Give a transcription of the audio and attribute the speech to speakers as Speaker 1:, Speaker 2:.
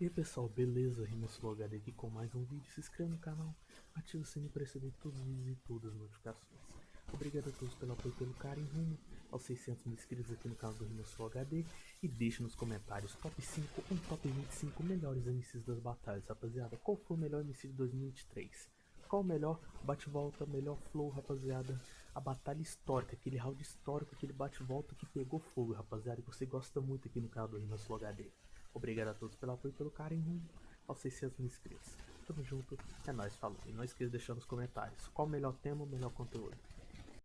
Speaker 1: E aí pessoal, beleza? Rimaslow HD aqui com mais um vídeo. Se inscreva no canal, ative o sininho para receber todos os vídeos e todas as notificações. Obrigado a todos pelo apoio e pelo carinho rumo aos 600 mil inscritos aqui no canal do Rimaslow HD. E deixe nos comentários top 5 ou top 25 melhores MCs das batalhas, rapaziada. Qual foi o melhor MC de 2023? Qual o melhor bate-volta, melhor flow, rapaziada? A batalha histórica, aquele round histórico, aquele bate-volta que pegou fogo, rapaziada. Que você gosta muito aqui no canal do Rimaslow HD. Obrigado a todos pelo apoio e pelo carinho aos 600 mil inscritos. Tamo junto, é nóis, falou. E não esqueça de deixar nos comentários qual o melhor tema, o melhor conteúdo.